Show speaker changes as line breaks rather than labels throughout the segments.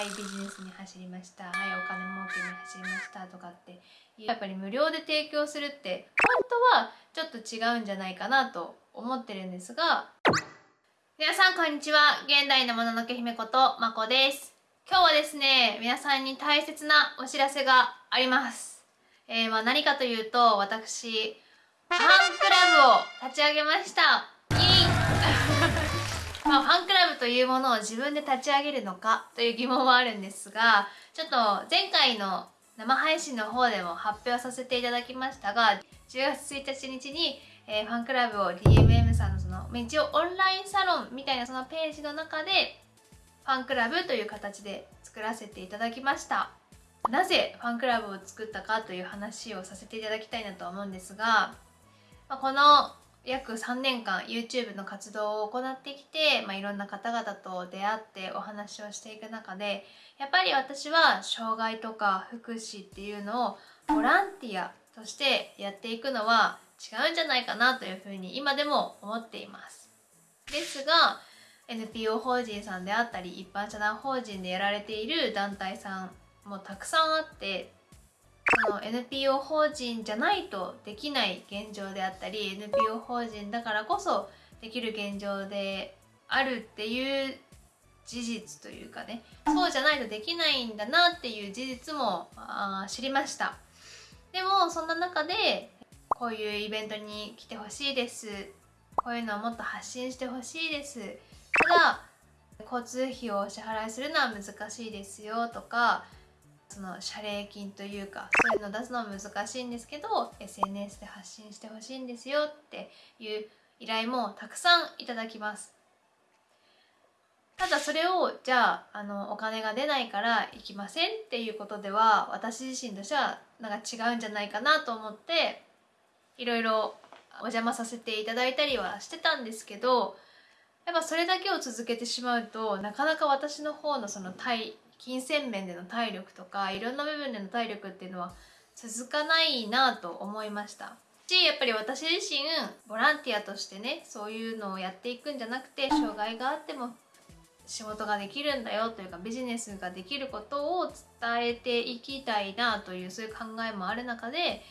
はいビジネスに走りました。はいお金儲けに走りましたとかってやっぱり無料で提供するって本当はちょっと違うんじゃないかなと思ってるんですが。皆さんこんにちは。現代のもののけ姫ことまこです。今日はですね皆さんに大切なお知らせがあります。えー、まあ何かというと私ファンクラブを立ち上げました。イ。まあ、ファンクラブというものを自分で立ち上げるのかという疑問はあるんですがちょっと前回の生配信の方でも発表させていただきましたが10月1日に、えー、ファンクラブを DMM さんのその一応オンラインサロンみたいなそのページの中でファンクラブという形で作らせていただきました。なぜファンクラブを作ったかという話をさせていただきたいなと思うんですが、まあ、この約3年間 YouTube の活動を行ってきて、まあ、いろんな方々と出会ってお話をしていく中でやっぱり私は障害とか福祉っていうのをボランティアとしてやっていくのは違うんじゃないかなというふうに今でも思っています。ですが NPO 法人さんであったり一般社団法人でやられている団体さんもたくさんあってその NPO 法人じゃないとできない現状であったり NPO 法人だからこそできる現状であるっていう事実というかねそうじゃないとできないんだなっていう事実もあ知りました。でもそんな中でこういうイベントに来てほしいです。こういうのをもっと発信してほしいです。ただ交通費をお支払いするのは難しいですよとかその謝礼金というかそういうの出すのは難しいんですけど SNS で発信してほしいんですよっていう依頼もたくさんいただきます。ただそれをじゃああのお金が出ないから行きませんっていうことでは私自身としてはなんか違うんじゃないかなと思っていろいろお邪魔させていただいたりはしてたんですけどやっぱそれだけを続けてしまうとなかなか私の方のその対金銭面での体力とかいろんな部分での体力っていうのは続かないなと思いましたしやっぱり私自身ボランティアとしてねそういうのをやっていくんじゃなくて障害があっても仕事ができるんだよというかビジネスができることを伝えていきたいなというそういう考えもある中で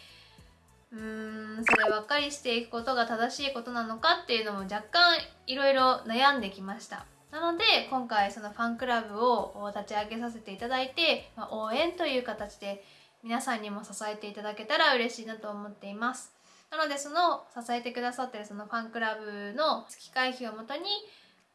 うーんそればっかりしていくことが正しいことなのかっていうのも若干いろいろ悩んできました。なので今回そのファンクラブを立ち上げさせていただいて、まあ、応援という形で皆さんにも支えていただけたら嬉しいなと思っています。なのでその支えてくださってるそのファンクラブの月会費をもとに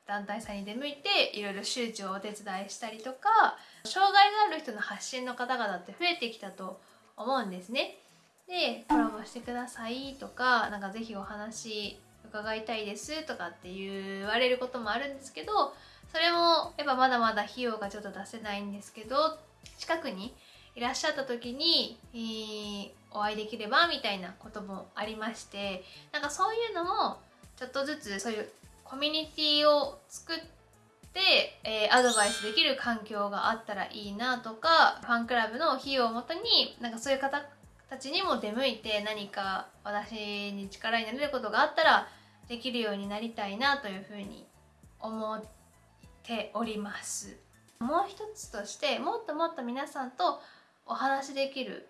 団体さんに出向いていろいろ周知をお手伝いしたりとか障害がある人の発信の方々って増えてきたと思うんですね。でコラボしてくださいとかなんか是非お話伺いたいですとかって言われることもあるんですけどそれもやっぱまだまだ費用がちょっと出せないんですけど近くにいらっしゃった時に、えー、お会いできればみたいなこともありましてなんかそういうのもちょっとずつそういうコミュニティを作って、えー、アドバイスできる環境があったらいいなとかファンクラブの費用をもとになんかそういう方たちにも出向いて何か私に力になれることがあったらできるようになりたいなというふうに思っております。もう一つとしてもっともっと皆さんとお話しできる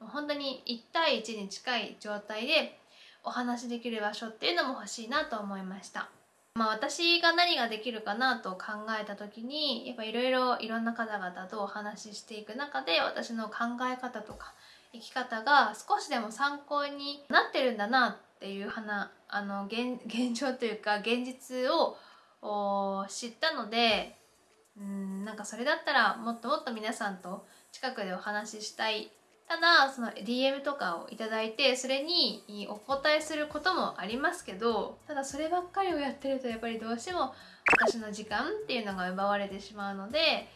本当に1対1に近い状態でお話しできる場所っていうのも欲しいなと思いました。まあ私が何ができるかなと考えた時にやっぱいろいろいろんな方々とお話ししていく中で私の考え方とか生き方が少しでも参考になってるんだなっていう花あの現 現状というか現実を知ったのでうんなんかそれだったらもっともっと皆さんと近くでお話ししたいただその DM とかを頂いてそれにお答えすることもありますけどただそればっかりをやってるとやっぱりどうしても私の時間っていうのが奪われてしまうので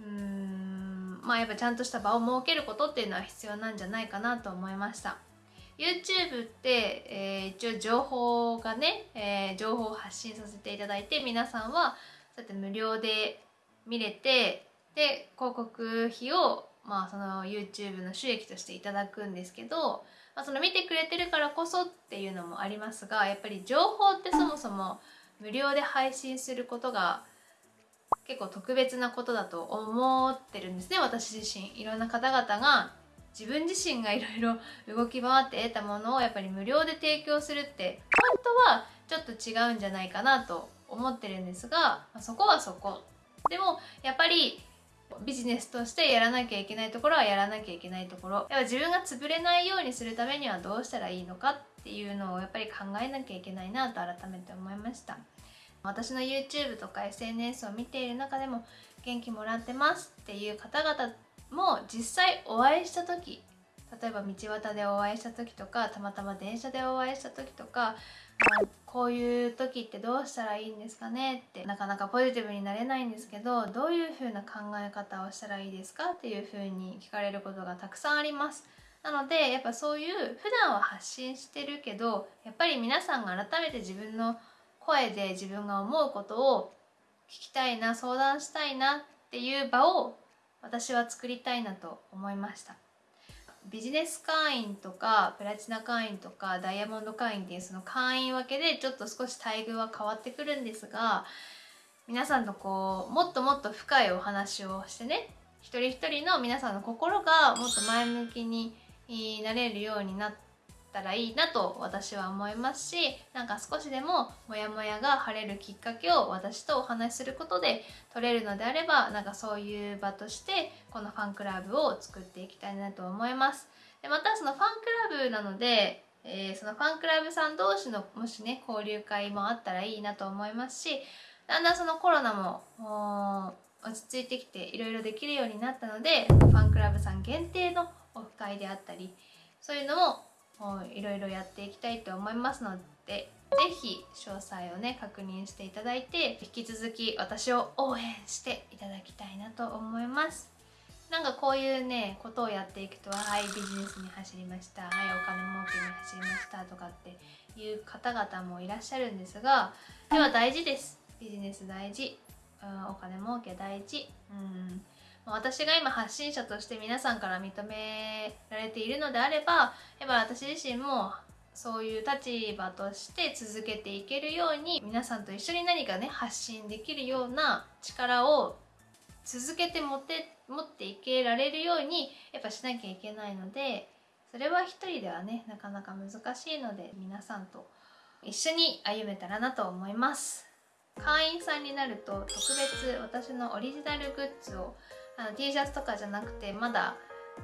うーんまあやっぱちゃんとした場を設けることっていうのは必要なんじゃないかなと思いました。YouTube って、えー、一応情報がね、えー、情報を発信させていただいて皆さんはそうやって無料で見れてで広告費を、まあ、その YouTube の収益としていただくんですけど、まあ、その見てくれてるからこそっていうのもありますがやっぱり情報ってそもそも無料で配信することが結構特別なことだと思ってるんですね私自身。いろんな方々が自分自身がいろいろ 動き回って得たものをやっぱり無料で提供するって本当はちょっと違うんじゃないかなと思ってるんですがそこはそこ。でもやっぱりビジネスとしてやらなきゃいけないところはやらなきゃいけないところ。やっぱ自分が潰れないようにするためにはどうしたらいいのかっていうのをやっぱり考えなきゃいけないなと改めて思いました。私の YouTube とか SNS を見ている中でも元気もらってますっていう方々も実際お会いした時例えば道端でお会いした時とかたまたま電車でお会いした時とかこういう時ってどうしたらいいんですかねってなかなかポジティブになれないんですけどどういう風な考え方をしたらいいですかっていう風に聞かれることがたくさんあります。なのでやっぱそういう普段は発信してるけどやっぱり皆さんが改めて自分の声で自分が思うことを聞きたいな相談したいなっていう場を私は作りたいなと思いました。ビジネス会員とかプラチナ会員とかダイヤモンド会員っていうその会員分けでちょっと少し待遇は変わってくるんですが皆さんとこうもっともっと深いお話をしてね一人一人の皆さんの心がもっと前向きになれるようになってたらいいなと私は思いますしなんか少しでもモヤモヤが晴れるきっかけを私とお話しすることで取れるのであればなんかそういう場としてこのファンクラブを作っていきたいなと思います。でまたそのファンクラブなので、えー、そのファンクラブさん同士のもしね交流会もあったらいいなと思いますしだんだんそのコロナも落ち着いてきていろいろできるようになったのでファンクラブさん限定のオフ会であったりそういうのもいろいろやっていきたいと思いますので是非詳細をね確認していただいて引き続き私を応援していただきたいなと思います。なんかこういうねことをやっていくとはいビジネスに走りましたはいお金儲けに走りましたとかっていう方々もいらっしゃるんですがでは大事です。ビジネス大事、うん、お金儲け大事。うん。私が今発信者として皆さんから認められているのであればやっぱ私自身もそういう立場として続けていけるように皆さんと一緒に何かね発信できるような力を続けて持って持っていけられるようにやっぱしなきゃいけないのでそれは一人ではねなかなか難しいので皆さんと一緒に歩めたらなと思います。会員さんになると特別私のオリジナルグッズをあの T シャツとかじゃなくてまだ、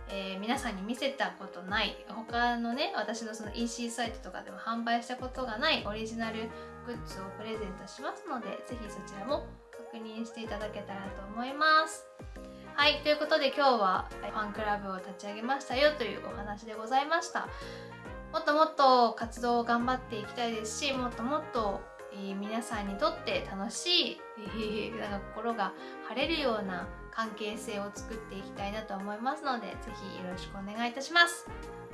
えー、皆さんに見せたことない他のね私のその EC サイトとかでも販売したことがないオリジナルグッズをプレゼントしますので是非そちらも確認していただけたらと思います。はいということで今日はファンクラブを立ち上げましたよというお話でございました。もっともっと活動を頑張っていきたいですしもっともっとえ、皆さんにとって楽しい、えー、なんか心が晴れるような関係性を作っていきたいなと思いますので是非よろしくお願いいたします。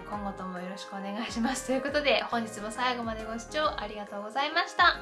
今後ともよろしくお願いします。ということで本日も最後までご視聴ありがとうございました。